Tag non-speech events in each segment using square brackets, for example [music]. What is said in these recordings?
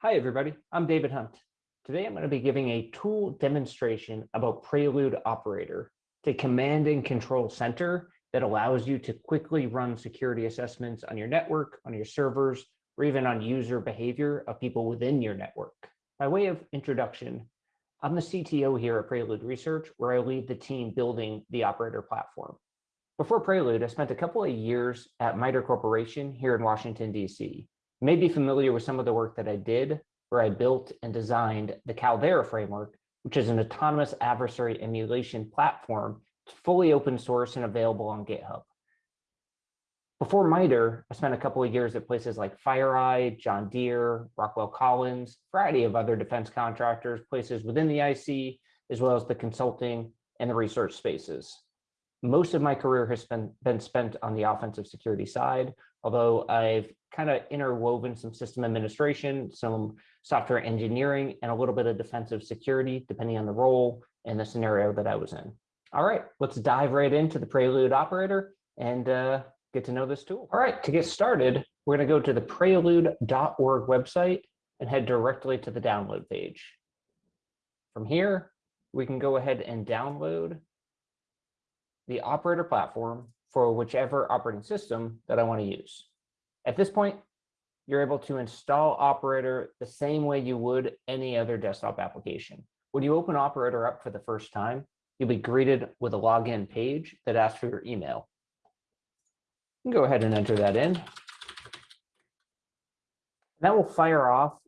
Hi, everybody. I'm David Hunt. Today, I'm going to be giving a tool demonstration about Prelude Operator, the command and control center that allows you to quickly run security assessments on your network, on your servers, or even on user behavior of people within your network. By way of introduction, I'm the CTO here at Prelude Research, where I lead the team building the operator platform. Before Prelude, I spent a couple of years at MITRE Corporation here in Washington, DC, may be familiar with some of the work that I did where I built and designed the Caldera framework, which is an autonomous adversary emulation platform. It's fully open source and available on GitHub. Before MITRE, I spent a couple of years at places like FireEye, John Deere, Rockwell Collins, variety of other defense contractors, places within the IC, as well as the consulting and the research spaces. Most of my career has been, been spent on the offensive security side, although I've kind of interwoven some system administration, some software engineering, and a little bit of defensive security, depending on the role and the scenario that I was in. All right, let's dive right into the Prelude operator and uh, get to know this tool. All right, to get started, we're going to go to the prelude.org website and head directly to the download page. From here, we can go ahead and download the operator platform for whichever operating system that I want to use. At this point, you're able to install Operator the same way you would any other desktop application. When you open Operator up for the first time, you'll be greeted with a login page that asks for your email. You go ahead and enter that in. That will fire off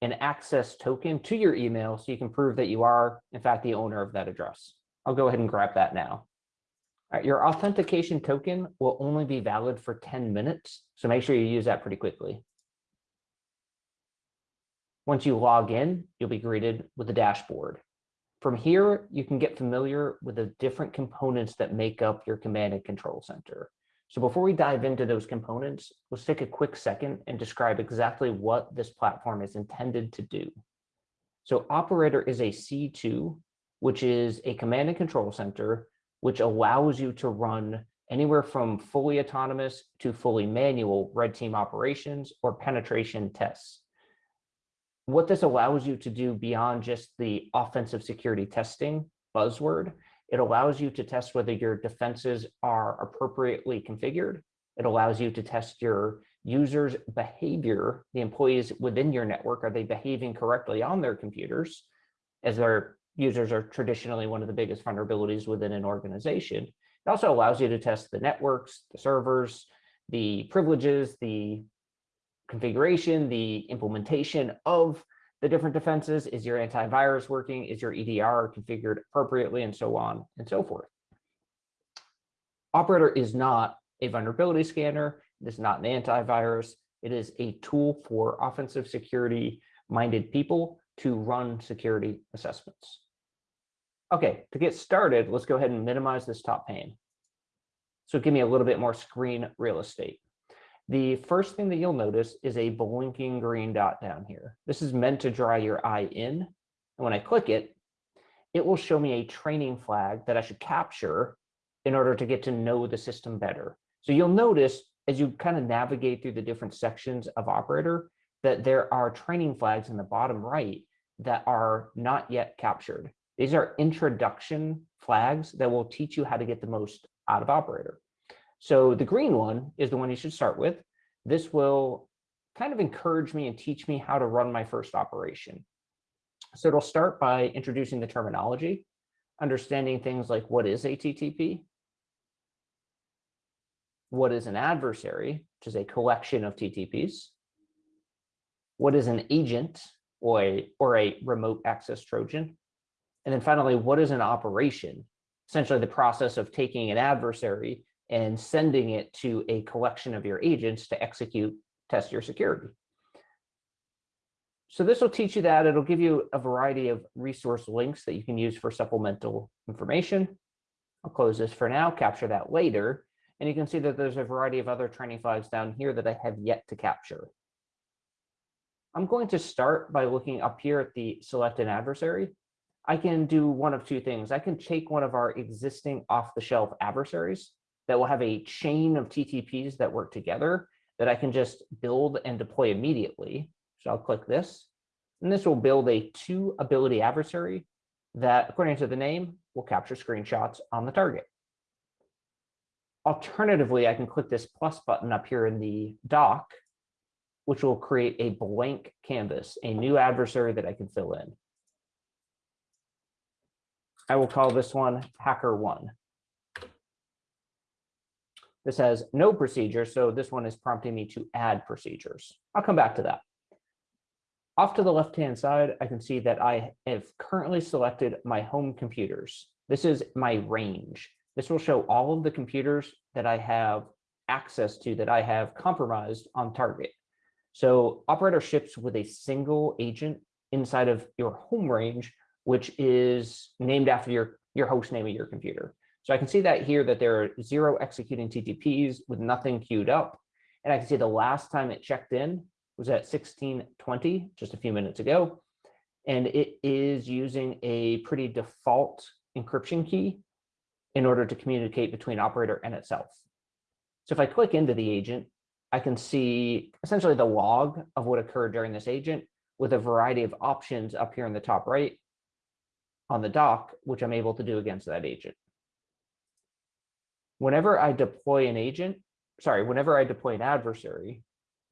an access token to your email so you can prove that you are, in fact, the owner of that address. I'll go ahead and grab that now. Right, your authentication token will only be valid for 10 minutes, so make sure you use that pretty quickly. Once you log in, you'll be greeted with a dashboard. From here, you can get familiar with the different components that make up your command and control center. So before we dive into those components, let's take a quick second and describe exactly what this platform is intended to do. So operator is a C2, which is a command and control center which allows you to run anywhere from fully autonomous to fully manual red team operations or penetration tests. What this allows you to do beyond just the offensive security testing buzzword, it allows you to test whether your defenses are appropriately configured. It allows you to test your users' behavior, the employees within your network, are they behaving correctly on their computers as they're users are traditionally one of the biggest vulnerabilities within an organization. It also allows you to test the networks, the servers, the privileges, the configuration, the implementation of the different defenses. Is your antivirus working? Is your EDR configured appropriately? And so on and so forth. Operator is not a vulnerability scanner. It is not an antivirus. It is a tool for offensive security minded people to run security assessments. Okay, to get started, let's go ahead and minimize this top pane. So give me a little bit more screen real estate. The first thing that you'll notice is a blinking green dot down here. This is meant to draw your eye in. And when I click it, it will show me a training flag that I should capture in order to get to know the system better. So you'll notice as you kind of navigate through the different sections of operator that there are training flags in the bottom right that are not yet captured. These are introduction flags that will teach you how to get the most out of operator. So the green one is the one you should start with. This will kind of encourage me and teach me how to run my first operation. So it'll start by introducing the terminology, understanding things like what is a TTP, what is an adversary, which is a collection of TTPs, what is an agent or a, or a remote access Trojan, and then finally, what is an operation? Essentially the process of taking an adversary and sending it to a collection of your agents to execute, test your security. So this will teach you that. It'll give you a variety of resource links that you can use for supplemental information. I'll close this for now, capture that later. And you can see that there's a variety of other training flags down here that I have yet to capture. I'm going to start by looking up here at the select an adversary. I can do one of two things. I can take one of our existing off-the-shelf adversaries that will have a chain of TTPs that work together that I can just build and deploy immediately. So I'll click this. And this will build a two ability adversary that, according to the name, will capture screenshots on the target. Alternatively, I can click this plus button up here in the dock, which will create a blank canvas, a new adversary that I can fill in. I will call this one hacker one. This has no procedure, so this one is prompting me to add procedures. I'll come back to that. Off to the left-hand side, I can see that I have currently selected my home computers. This is my range. This will show all of the computers that I have access to that I have compromised on target. So operator ships with a single agent inside of your home range, which is named after your, your host name of your computer. So I can see that here that there are zero executing TTPs with nothing queued up. And I can see the last time it checked in was at 1620, just a few minutes ago. And it is using a pretty default encryption key in order to communicate between operator and itself. So if I click into the agent, I can see essentially the log of what occurred during this agent with a variety of options up here in the top right on the dock, which I'm able to do against that agent. Whenever I deploy an agent, sorry, whenever I deploy an adversary,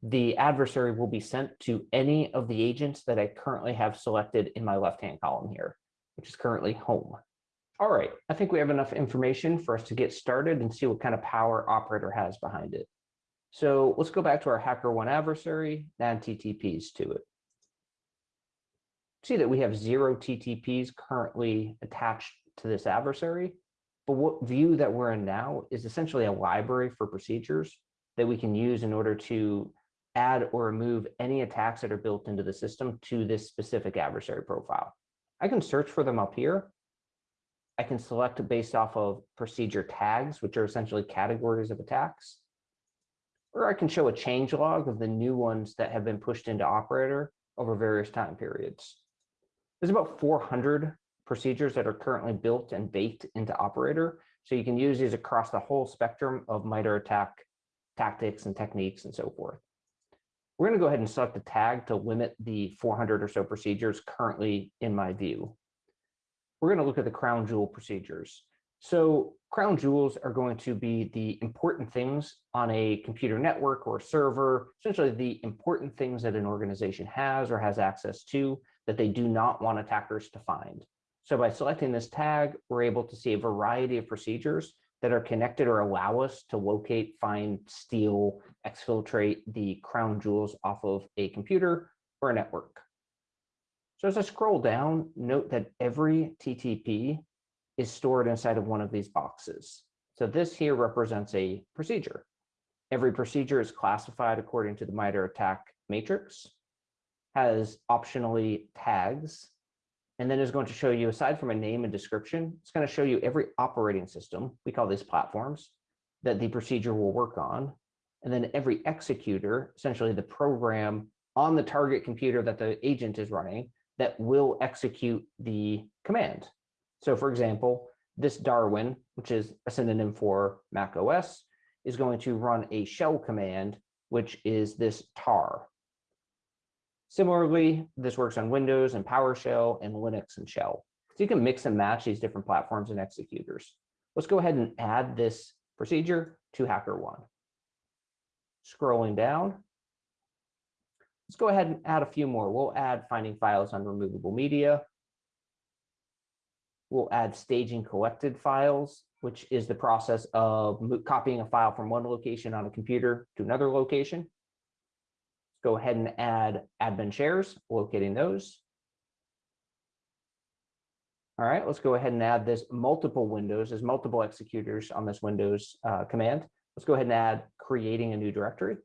the adversary will be sent to any of the agents that I currently have selected in my left-hand column here, which is currently home. All right, I think we have enough information for us to get started and see what kind of power operator has behind it. So let's go back to our HackerOne adversary, and TTPs to it. See that we have zero TTPs currently attached to this adversary, but what view that we're in now is essentially a library for procedures that we can use in order to add or remove any attacks that are built into the system to this specific adversary profile. I can search for them up here. I can select based off of procedure tags, which are essentially categories of attacks or I can show a change log of the new ones that have been pushed into operator over various time periods. There's about 400 procedures that are currently built and baked into operator. So you can use these across the whole spectrum of MITRE attack tactics and techniques and so forth. We're going to go ahead and select the tag to limit the 400 or so procedures currently in my view. We're going to look at the crown jewel procedures. So crown jewels are going to be the important things on a computer network or server, essentially the important things that an organization has or has access to that they do not want attackers to find. So by selecting this tag, we're able to see a variety of procedures that are connected or allow us to locate, find, steal, exfiltrate the crown jewels off of a computer or a network. So as I scroll down, note that every TTP is stored inside of one of these boxes. So this here represents a procedure. Every procedure is classified according to the MITRE attack matrix, has optionally tags, and then is going to show you, aside from a name and description, it's going to show you every operating system, we call these platforms, that the procedure will work on. And then every executor, essentially the program on the target computer that the agent is running, that will execute the command. So for example, this Darwin, which is a synonym for Mac OS, is going to run a shell command, which is this tar. Similarly, this works on Windows and PowerShell and Linux and shell. So you can mix and match these different platforms and executors. Let's go ahead and add this procedure to HackerOne. Scrolling down, let's go ahead and add a few more. We'll add finding files on removable media, we'll add staging collected files, which is the process of copying a file from one location on a computer to another location. Let's go ahead and add admin shares, locating those. All right, let's go ahead and add this multiple windows, there's multiple executors on this Windows uh, command. Let's go ahead and add creating a new directory.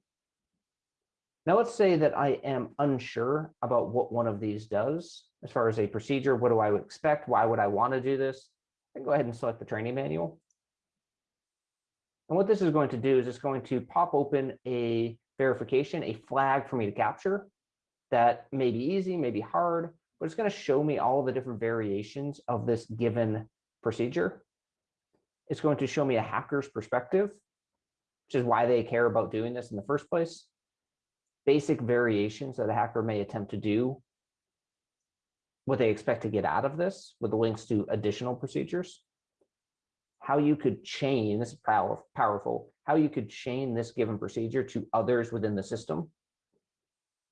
Now let's say that I am unsure about what one of these does as far as a procedure. What do I expect? Why would I want to do this? Can go ahead and select the training manual. And what this is going to do is it's going to pop open a verification, a flag for me to capture that may be easy, may be hard, but it's going to show me all the different variations of this given procedure. It's going to show me a hacker's perspective, which is why they care about doing this in the first place basic variations that a hacker may attempt to do what they expect to get out of this with the links to additional procedures, how you could chain, this is power, powerful, how you could chain this given procedure to others within the system,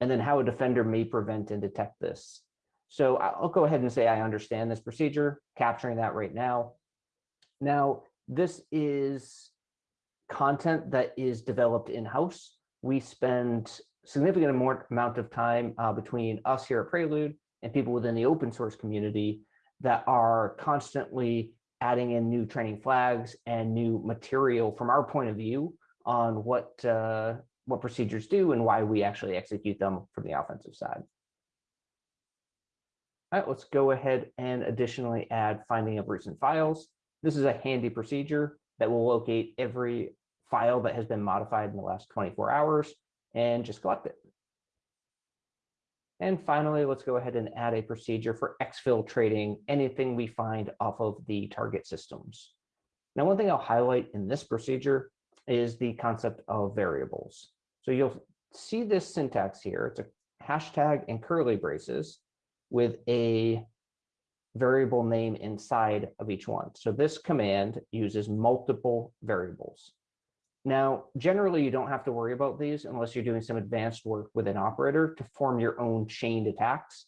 and then how a defender may prevent and detect this. So I'll go ahead and say I understand this procedure, capturing that right now. Now, this is content that is developed in-house. We spend significant amount of time uh, between us here at Prelude and people within the open source community that are constantly adding in new training flags and new material from our point of view on what uh, what procedures do and why we actually execute them from the offensive side. All right, let's go ahead and additionally add finding of recent files. This is a handy procedure that will locate every file that has been modified in the last 24 hours and just collect it. And finally, let's go ahead and add a procedure for exfiltrating anything we find off of the target systems. Now, one thing I'll highlight in this procedure is the concept of variables. So you'll see this syntax here. It's a hashtag and curly braces with a variable name inside of each one. So this command uses multiple variables. Now, generally, you don't have to worry about these unless you're doing some advanced work with an operator to form your own chained attacks.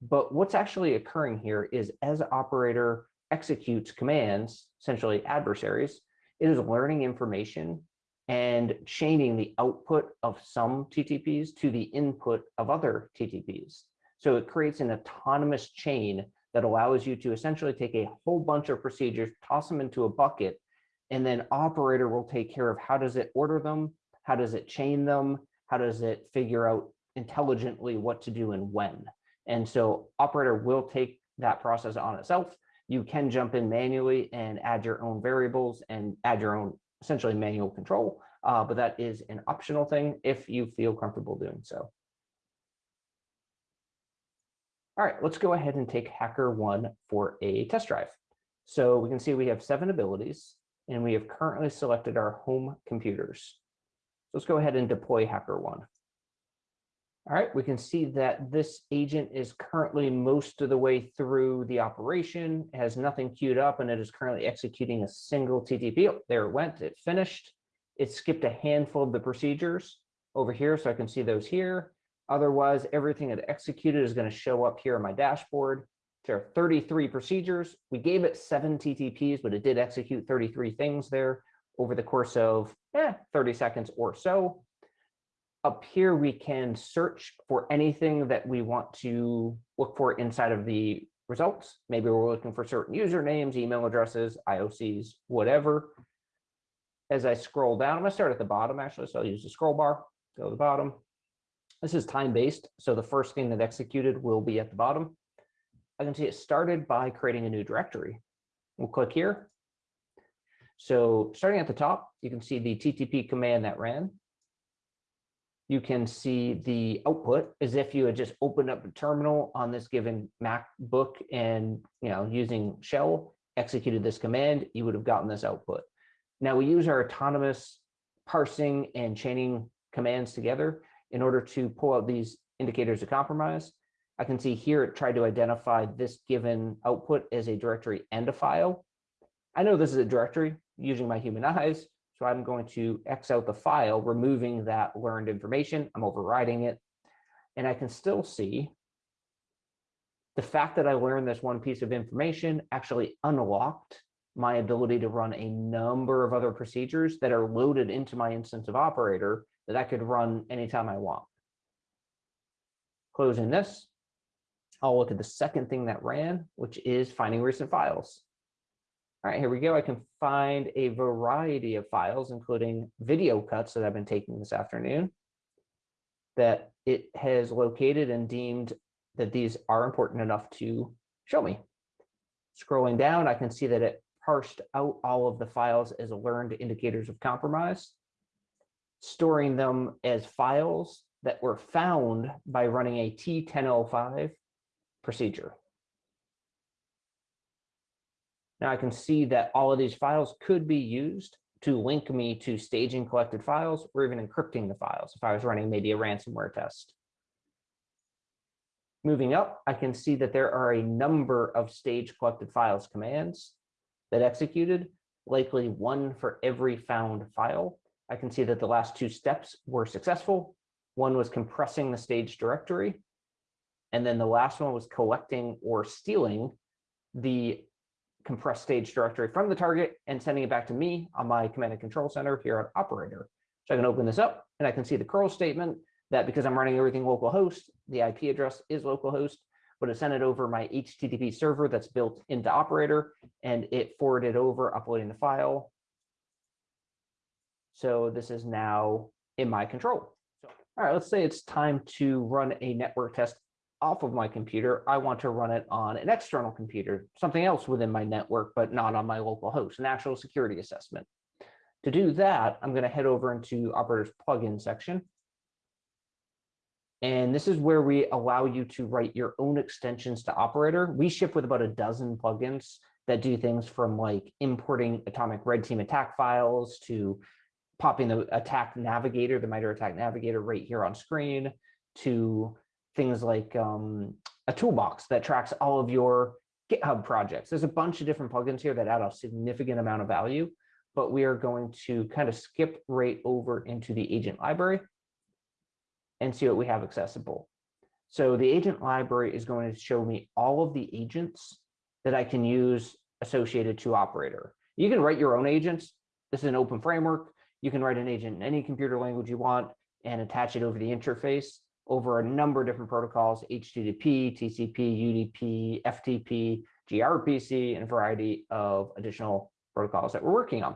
But what's actually occurring here is as operator executes commands, essentially adversaries, it is learning information and chaining the output of some TTPs to the input of other TTPs. So it creates an autonomous chain that allows you to essentially take a whole bunch of procedures, toss them into a bucket, and then operator will take care of how does it order them, how does it chain them, how does it figure out intelligently what to do and when. And so operator will take that process on itself. You can jump in manually and add your own variables and add your own essentially manual control, uh, but that is an optional thing if you feel comfortable doing so. All right, let's go ahead and take Hacker 1 for a test drive. So we can see we have seven abilities and we have currently selected our home computers. So let's go ahead and deploy HackerOne. All right, we can see that this agent is currently most of the way through the operation, has nothing queued up, and it is currently executing a single TTP. Oh, there it went, it finished. It skipped a handful of the procedures over here, so I can see those here. Otherwise, everything it executed is going to show up here on my dashboard. There are 33 procedures. We gave it seven TTPs, but it did execute 33 things there over the course of eh, 30 seconds or so. Up here, we can search for anything that we want to look for inside of the results. Maybe we're looking for certain usernames, email addresses, IOCs, whatever. As I scroll down, I'm to start at the bottom, actually, so I'll use the scroll bar, go to the bottom. This is time-based, so the first thing that executed will be at the bottom. I can see it started by creating a new directory. We'll click here. So starting at the top, you can see the TTP command that ran. You can see the output as if you had just opened up a terminal on this given MacBook and you know using shell executed this command, you would have gotten this output. Now we use our autonomous parsing and chaining commands together in order to pull out these indicators of compromise. I can see here it tried to identify this given output as a directory and a file. I know this is a directory using my human eyes, so I'm going to X out the file, removing that learned information. I'm overriding it. And I can still see the fact that I learned this one piece of information actually unlocked my ability to run a number of other procedures that are loaded into my instance of operator that I could run anytime I want. Closing this, I'll look at the second thing that ran, which is finding recent files. All right, here we go. I can find a variety of files, including video cuts that I've been taking this afternoon that it has located and deemed that these are important enough to show me. Scrolling down, I can see that it parsed out all of the files as learned indicators of compromise, storing them as files that were found by running a T1005 procedure. Now I can see that all of these files could be used to link me to staging collected files or even encrypting the files if I was running maybe a ransomware test. Moving up, I can see that there are a number of stage collected files commands that executed, likely one for every found file. I can see that the last two steps were successful. One was compressing the stage directory. And then the last one was collecting or stealing the compressed stage directory from the target and sending it back to me on my command and control center here at operator. So I can open this up and I can see the curl statement that because I'm running everything localhost, the IP address is localhost, but it sent it over my HTTP server that's built into operator and it forwarded over uploading the file. So this is now in my control. So, all right, let's say it's time to run a network test off of my computer, I want to run it on an external computer, something else within my network, but not on my local host, an actual security assessment. To do that, I'm going to head over into Operator's plugin section. And this is where we allow you to write your own extensions to Operator. We ship with about a dozen plugins that do things from like importing atomic red team attack files to popping the attack navigator, the MITRE attack navigator right here on screen to things like um, a toolbox that tracks all of your GitHub projects. There's a bunch of different plugins here that add a significant amount of value, but we are going to kind of skip right over into the agent library and see what we have accessible. So the agent library is going to show me all of the agents that I can use associated to operator. You can write your own agents. This is an open framework. You can write an agent in any computer language you want and attach it over the interface over a number of different protocols, HTTP, TCP, UDP, FTP, gRPC, and a variety of additional protocols that we're working on.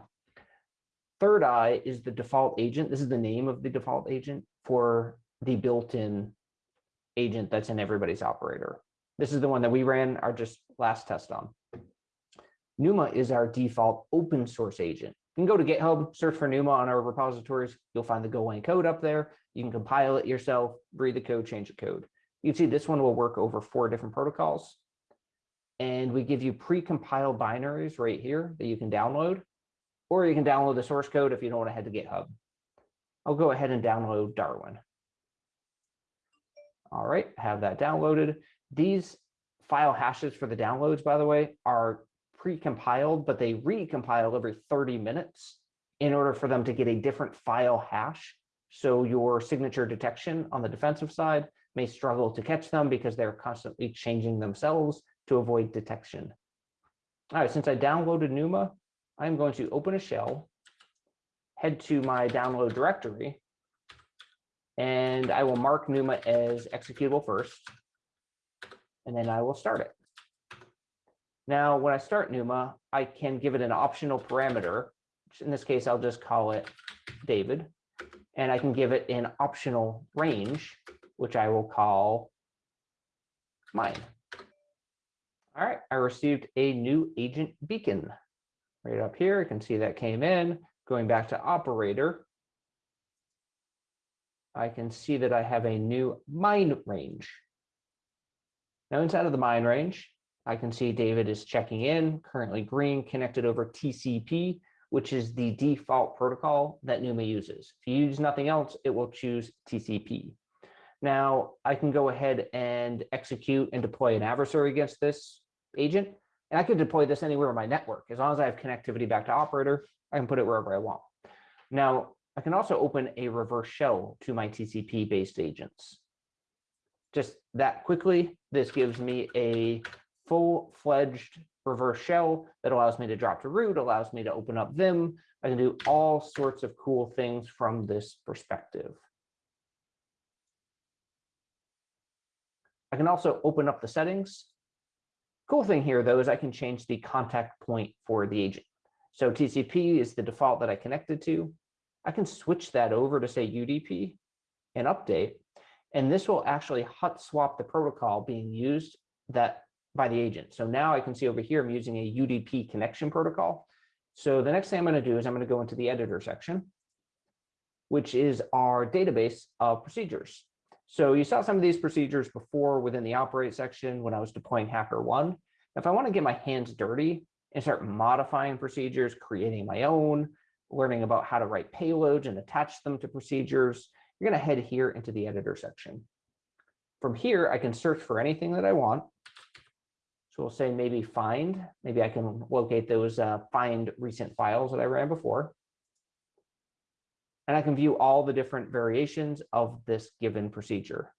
Third Eye is the default agent. This is the name of the default agent for the built-in agent that's in everybody's operator. This is the one that we ran our just last test on. Numa is our default open source agent. You can go to GitHub, search for Numa on our repositories. You'll find the Golang code up there. You can compile it yourself, read the code, change the code. You can see this one will work over four different protocols. And we give you pre-compiled binaries right here that you can download, or you can download the source code if you don't want to head to GitHub. I'll go ahead and download Darwin. All right, have that downloaded. These file hashes for the downloads, by the way, are pre-compiled, but they recompile every 30 minutes in order for them to get a different file hash. So your signature detection on the defensive side may struggle to catch them because they're constantly changing themselves to avoid detection. All right, since I downloaded Numa, I'm going to open a shell, head to my download directory, and I will mark Numa as executable first, and then I will start it. Now, when I start Numa, I can give it an optional parameter. In this case, I'll just call it David. And I can give it an optional range, which I will call mine. All right, I received a new agent beacon. Right up here, you can see that came in. Going back to operator, I can see that I have a new mine range. Now inside of the mine range, I can see David is checking in, currently green, connected over TCP, which is the default protocol that Numa uses. If you use nothing else, it will choose TCP. Now, I can go ahead and execute and deploy an adversary against this agent, and I could deploy this anywhere in my network. As long as I have connectivity back to operator, I can put it wherever I want. Now, I can also open a reverse shell to my TCP-based agents. Just that quickly, this gives me a full-fledged reverse shell that allows me to drop to root, allows me to open up Vim. I can do all sorts of cool things from this perspective. I can also open up the settings. Cool thing here, though, is I can change the contact point for the agent. So TCP is the default that I connected to. I can switch that over to say UDP and update, and this will actually hot swap the protocol being used that by the agent. So now I can see over here, I'm using a UDP connection protocol. So the next thing I'm going to do is I'm going to go into the editor section, which is our database of procedures. So you saw some of these procedures before within the operate section when I was deploying Hacker One. If I want to get my hands dirty and start modifying procedures, creating my own, learning about how to write payloads and attach them to procedures, you're going to head here into the editor section. From here, I can search for anything that I want. So we'll say maybe find, maybe I can locate those uh, find recent files that I ran before. And I can view all the different variations of this given procedure.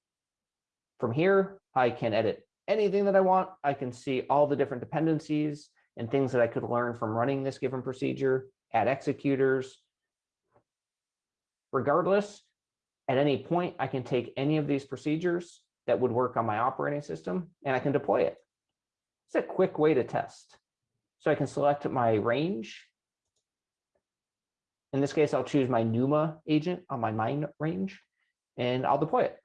From here, I can edit anything that I want. I can see all the different dependencies and things that I could learn from running this given procedure, add executors. Regardless, at any point, I can take any of these procedures that would work on my operating system and I can deploy it. It's a quick way to test. So I can select my range. In this case, I'll choose my NUMA agent on my mine range and I'll deploy it.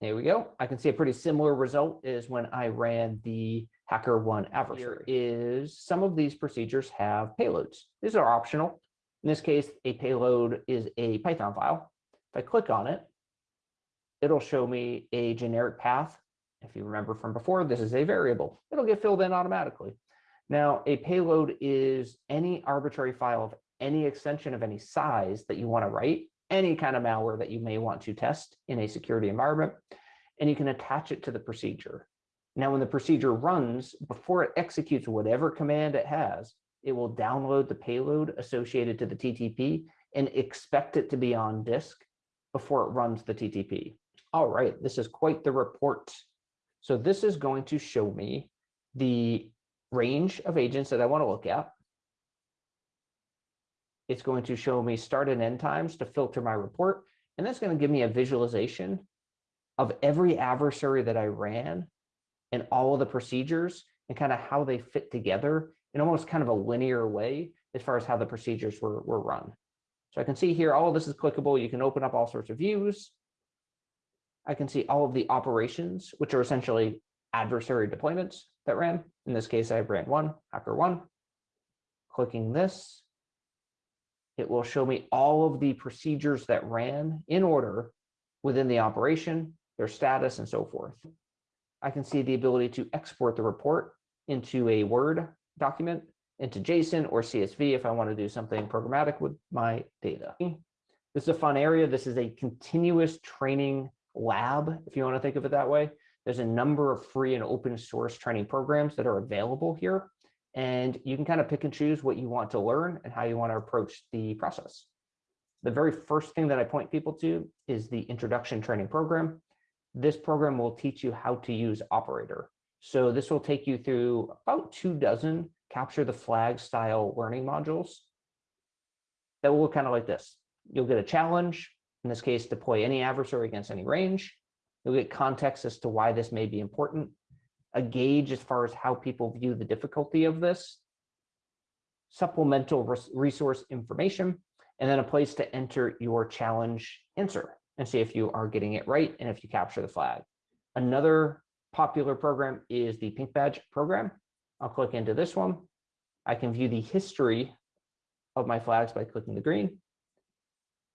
There we go. I can see a pretty similar result is when I ran the Hacker One adversary is some of these procedures have payloads. These are optional. In this case, a payload is a Python file. If I click on it, it'll show me a generic path. If you remember from before, this is a variable. It'll get filled in automatically. Now, a payload is any arbitrary file of any extension of any size that you want to write, any kind of malware that you may want to test in a security environment, and you can attach it to the procedure. Now, when the procedure runs, before it executes whatever command it has, it will download the payload associated to the TTP and expect it to be on disk before it runs the TTP. All right, this is quite the report. So this is going to show me the range of agents that I want to look at. It's going to show me start and end times to filter my report. And that's going to give me a visualization of every adversary that I ran and all of the procedures and kind of how they fit together in almost kind of a linear way as far as how the procedures were, were run. So I can see here, all of this is clickable. You can open up all sorts of views. I can see all of the operations, which are essentially adversary deployments that ran. In this case, I ran one, hacker one. Clicking this, it will show me all of the procedures that ran in order within the operation, their status, and so forth. I can see the ability to export the report into a Word document, into JSON or CSV if I want to do something programmatic with my data. This is a fun area. This is a continuous training lab, if you want to think of it that way. There's a number of free and open source training programs that are available here. And you can kind of pick and choose what you want to learn and how you want to approach the process. The very first thing that I point people to is the introduction training program. This program will teach you how to use operator. So this will take you through about two dozen capture the flag style learning modules that will look kind of like this. You'll get a challenge, in this case, deploy any adversary against any range. You'll get context as to why this may be important, a gauge as far as how people view the difficulty of this, supplemental resource information, and then a place to enter your challenge answer and see if you are getting it right and if you capture the flag. Another popular program is the Pink Badge program. I'll click into this one. I can view the history of my flags by clicking the green.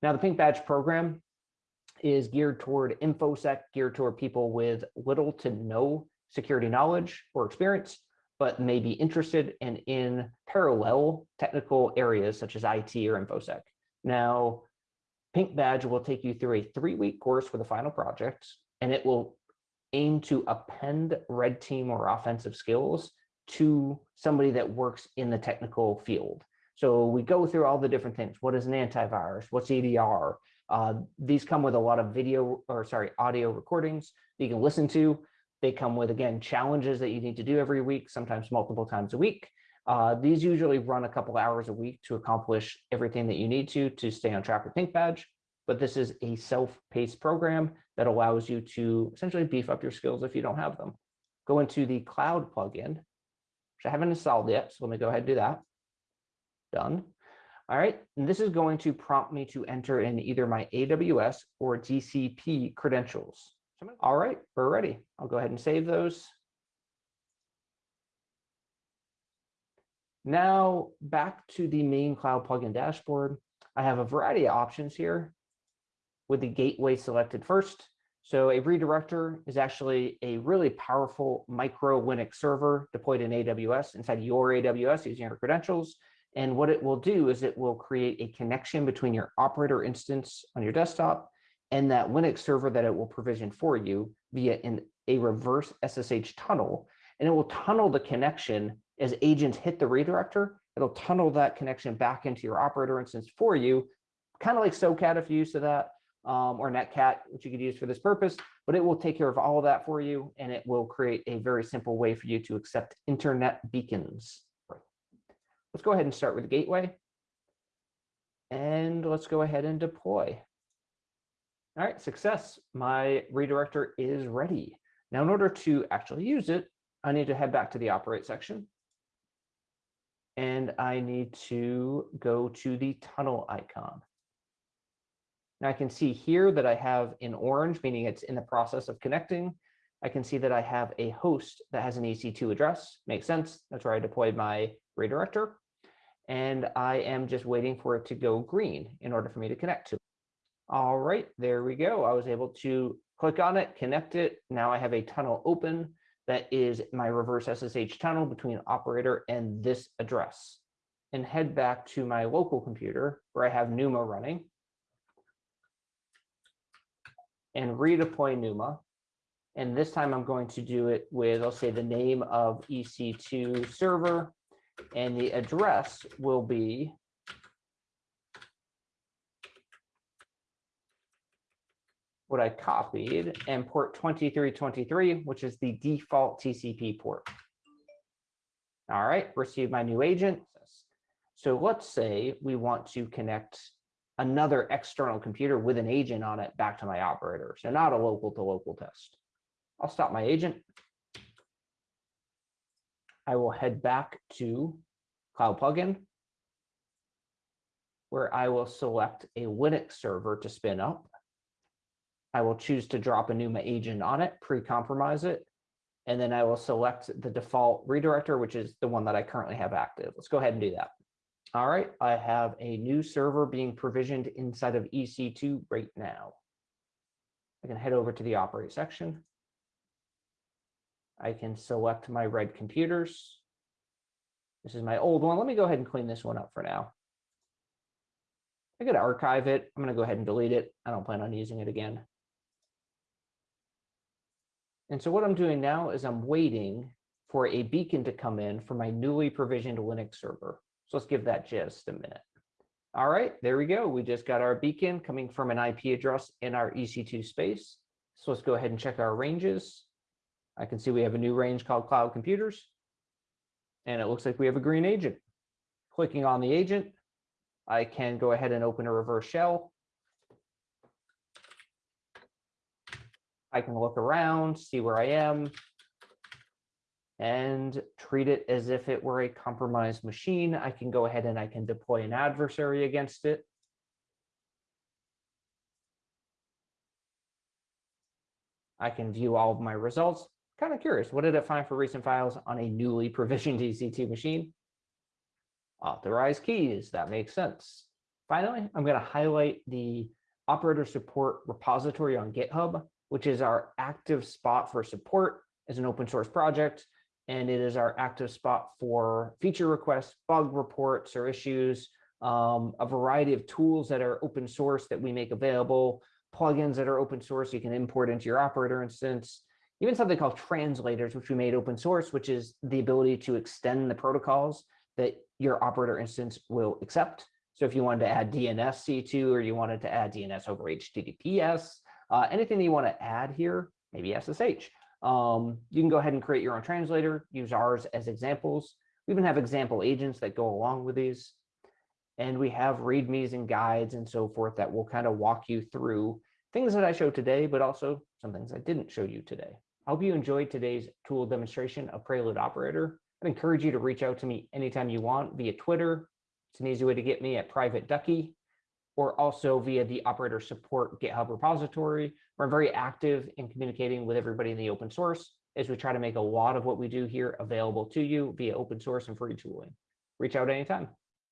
Now the Pink Badge program is geared toward InfoSec, geared toward people with little to no security knowledge or experience, but may be interested and in parallel technical areas such as IT or InfoSec. Now, Pink Badge will take you through a three-week course for the final project, and it will aim to append red team or offensive skills to somebody that works in the technical field. So we go through all the different things. What is an antivirus? What's EDR? Uh, these come with a lot of video or sorry, audio recordings that you can listen to. They come with, again, challenges that you need to do every week, sometimes multiple times a week. Uh, these usually run a couple hours a week to accomplish everything that you need to to stay on track with Pink Badge. But this is a self-paced program that allows you to essentially beef up your skills if you don't have them. Go into the cloud plugin, which I haven't installed yet. So let me go ahead and do that. Done. All right, and this is going to prompt me to enter in either my AWS or GCP credentials. All right, we're ready. I'll go ahead and save those. Now back to the main cloud plugin dashboard. I have a variety of options here with the gateway selected first. So a redirector is actually a really powerful micro Linux server deployed in AWS inside your AWS using your credentials. And what it will do is it will create a connection between your operator instance on your desktop and that Linux server that it will provision for you via a reverse SSH tunnel, and it will tunnel the connection as agents hit the redirector. It'll tunnel that connection back into your operator instance for you, kind of like SOCAT if you're used to that, um, or Netcat, which you could use for this purpose, but it will take care of all of that for you, and it will create a very simple way for you to accept internet beacons. Let's go ahead and start with the gateway. And let's go ahead and deploy. All right, success. My redirector is ready. Now, in order to actually use it, I need to head back to the operate section. And I need to go to the tunnel icon. Now I can see here that I have in orange, meaning it's in the process of connecting. I can see that I have a host that has an EC2 address. Makes sense. That's where I deployed my redirector. And I am just waiting for it to go green in order for me to connect to it. All right, there we go. I was able to click on it, connect it. Now I have a tunnel open that is my reverse SSH tunnel between operator and this address. And head back to my local computer where I have NUMA running and redeploy NUMA. And this time I'm going to do it with, I'll say the name of EC2 server and the address will be what I copied and port 2323, which is the default TCP port. All right, receive my new agent. So let's say we want to connect another external computer with an agent on it back to my operator. So not a local to local test. I'll stop my agent. I will head back to Cloud Plugin, where I will select a Linux server to spin up. I will choose to drop a NUMA agent on it, pre-compromise it, and then I will select the default redirector, which is the one that I currently have active. Let's go ahead and do that. All right, I have a new server being provisioned inside of EC2 right now. I can head over to the operate section. I can select my red computers. This is my old one. Let me go ahead and clean this one up for now. I could archive it. I'm going to go ahead and delete it. I don't plan on using it again. And so what I'm doing now is I'm waiting for a beacon to come in for my newly provisioned Linux server. So let's give that just a minute. All right, there we go. We just got our beacon coming from an IP address in our EC2 space. So let's go ahead and check our ranges. I can see we have a new range called cloud computers. And it looks like we have a green agent. Clicking on the agent, I can go ahead and open a reverse shell. I can look around, see where I am, and treat it as if it were a compromised machine. I can go ahead and I can deploy an adversary against it. I can view all of my results. Kind of curious, what did it find for recent files on a newly [laughs] provisioned EC2 machine? Authorized keys, that makes sense. Finally, I'm going to highlight the operator support repository on GitHub, which is our active spot for support as an open source project and it is our active spot for feature requests, bug reports or issues, um, a variety of tools that are open source that we make available, plugins that are open source you can import into your operator instance, even something called translators, which we made open source, which is the ability to extend the protocols that your operator instance will accept. So if you wanted to add DNS C2 or you wanted to add DNS over HTTPS, uh, anything that you want to add here, maybe SSH, um, you can go ahead and create your own translator, use ours as examples. We even have example agents that go along with these. And we have readmes and guides and so forth that will kind of walk you through things that I showed today, but also some things I didn't show you today. I hope you enjoyed today's tool demonstration of Prelude Operator. I'd encourage you to reach out to me anytime you want via Twitter. It's an easy way to get me at Private Ducky or also via the operator support GitHub repository. We're very active in communicating with everybody in the open source as we try to make a lot of what we do here available to you via open source and free tooling. Reach out anytime.